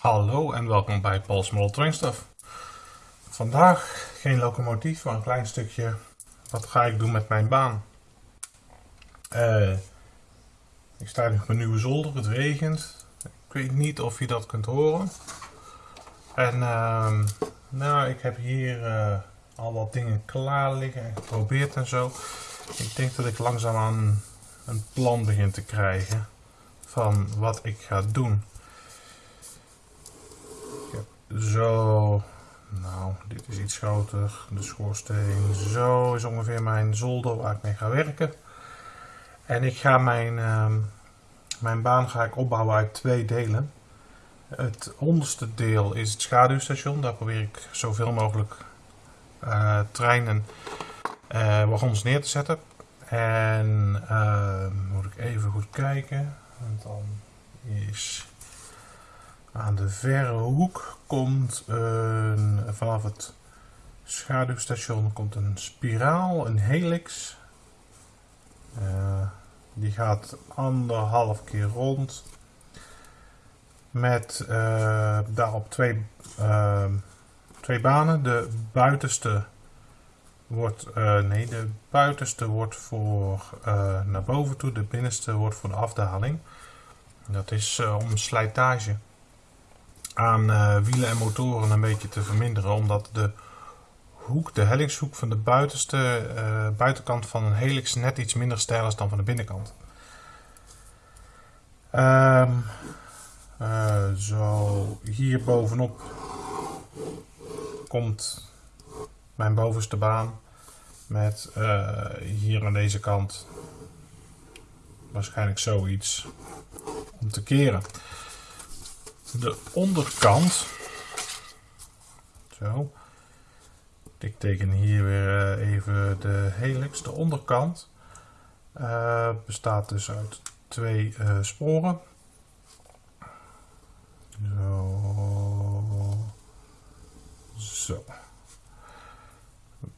Hallo en welkom bij Paul's Model Train. Vandaag geen locomotief, maar een klein stukje. Wat ga ik doen met mijn baan? Uh, ik sta nu op mijn nieuwe zolder, het regent. Ik weet niet of je dat kunt horen. En uh, nou, ik heb hier uh, al wat dingen klaar liggen en geprobeerd en zo. Ik denk dat ik langzaamaan een plan begin te krijgen van wat ik ga doen. Zo, nou, dit is iets groter. De schoorsteen, zo is ongeveer mijn zolder waar ik mee ga werken. En ik ga mijn, uh, mijn baan ga ik opbouwen uit twee delen. Het onderste deel is het schaduwstation. Daar probeer ik zoveel mogelijk uh, treinen uh, wagons neer te zetten. En uh, moet ik even goed kijken. Want dan is aan de verre hoek komt een, vanaf het schaduwstation komt een spiraal, een helix. Uh, die gaat anderhalf keer rond. Met uh, daarop twee, uh, twee banen. De buitenste wordt, nee, de buitenste wordt voor naar boven toe. De binnenste wordt voor de afdaling. Dat is om slijtage aan uh, wielen en motoren een beetje te verminderen. Omdat de hoek, de hellingshoek van de buitenste, uh, buitenkant van een helix net iets minder stijl is dan van de binnenkant. Um, uh, zo, hier bovenop komt mijn bovenste baan. Met hier aan deze kant waarschijnlijk zoiets om te keren de onderkant. Zo. Ik teken hier weer eh, even de helix. De onderkant uh, bestaat dus uit twee uh, sporen. Zo. Zo.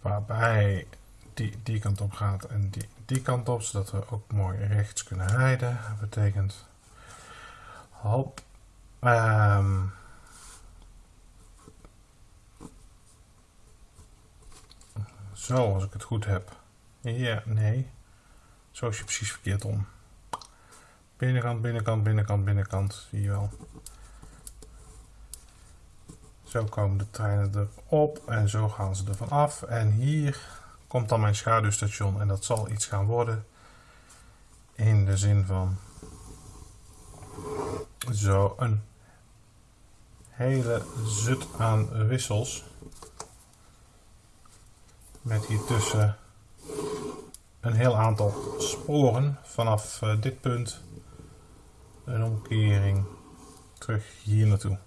Waarbij die die kant op gaat en die die kant op, zodat we ook mooi rechts kunnen rijden. Dat betekent hop Um, zo, als ik het goed heb. Ja, nee. Zo is je precies verkeerd om. Binnenkant, binnenkant, binnenkant, binnenkant. Zie je wel. Zo komen de treinen erop en zo gaan ze ervan af. En hier komt dan mijn schaduwstation en dat zal iets gaan worden. In de zin van zo een hele zut aan wissels. Met hier tussen een heel aantal sporen vanaf uh, dit punt. Een omkering terug hier naartoe.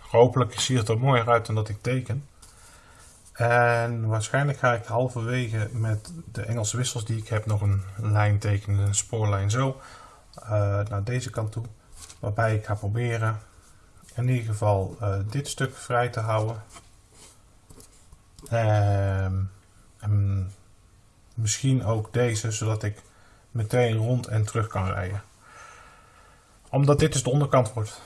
Hopelijk ziet het er mooier uit dan dat ik teken. En waarschijnlijk ga ik halverwege met de Engelse wissels die ik heb nog een lijn tekenen, een spoorlijn zo, uh, naar deze kant toe. Waarbij ik ga proberen in ieder geval uh, dit stuk vrij te houden. Um, en misschien ook deze, zodat ik meteen rond en terug kan rijden. Omdat dit dus de onderkant wordt,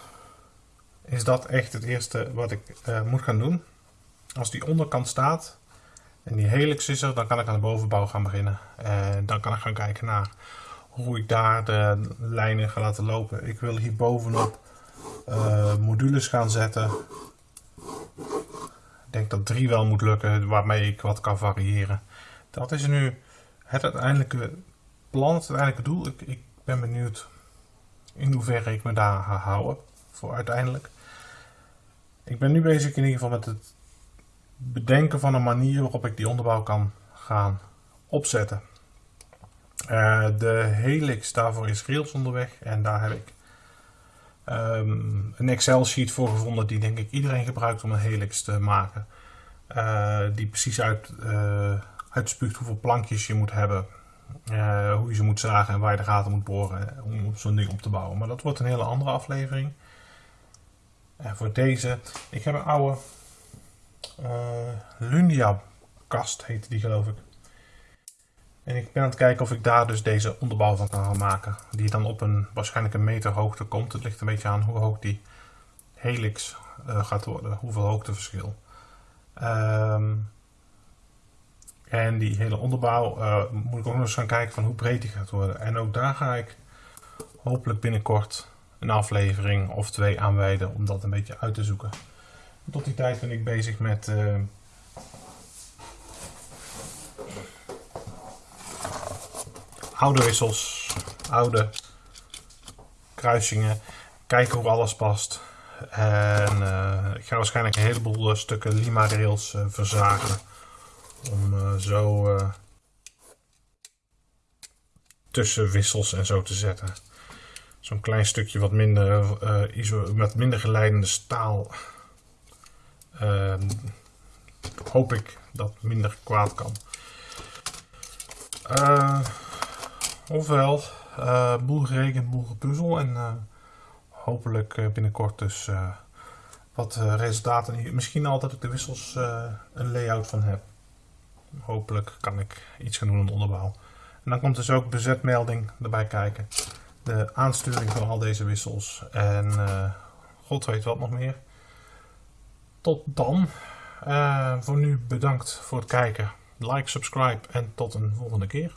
is dat echt het eerste wat ik uh, moet gaan doen. Als die onderkant staat en die helix is er, dan kan ik aan de bovenbouw gaan beginnen. En dan kan ik gaan kijken naar hoe ik daar de lijnen ga laten lopen. Ik wil hier bovenop uh, modules gaan zetten. Ik denk dat drie wel moet lukken, waarmee ik wat kan variëren. Dat is nu het uiteindelijke plan, het uiteindelijke doel. Ik, ik ben benieuwd in hoeverre ik me daar ga houden voor uiteindelijk. Ik ben nu bezig in ieder geval met het bedenken van een manier waarop ik die onderbouw kan gaan opzetten. Uh, de Helix, daarvoor is Rails onderweg en daar heb ik um, een Excel sheet voor gevonden die denk ik iedereen gebruikt om een Helix te maken. Uh, die precies uit, uh, uitspuugt hoeveel plankjes je moet hebben, hoe je ze moet zagen en waar je de gaten moet boren om zo'n ding op te bouwen. Maar dat wordt een hele andere aflevering. En voor deze, ik heb een oude Lunia kast heette die geloof ik. En ik ben aan het kijken of ik daar dus deze onderbouw van kan gaan maken. Die dan op een waarschijnlijk een meter hoogte komt. Het ligt een beetje aan hoe hoog die helix uh, gaat worden. Hoeveel hoogteverschil. Um, en die hele onderbouw uh, moet ik ook nog eens gaan kijken van hoe breed die gaat worden. En ook daar ga ik hopelijk binnenkort een aflevering of twee aanwijden om dat een beetje uit te zoeken. Tot die tijd ben ik bezig met uh, oude wissels, oude kruisingen, kijken hoe alles past. En uh, ik ga waarschijnlijk een heleboel stukken Lima rails uh, verzagen om zo tussen wissels en zo te zetten. Zo'n klein stukje wat minder, met minder geleidende staal. Ehm, hoop ik dat minder kwaad kan. Ofwel, uh, boel gerekend, boel gepuzzel en uh, hopelijk uh, binnenkort dus wat resultaten. Misschien al dat ik de wissels een layout van heb. Hopelijk kan ik iets gaan doen aan de onderbouw. En dan komt dus ook bezetmelding erbij kijken. De aansturing van al deze wissels. En god weet wat nog meer. Tot dan. voor nu bedankt voor het kijken. Like, subscribe en tot een volgende keer.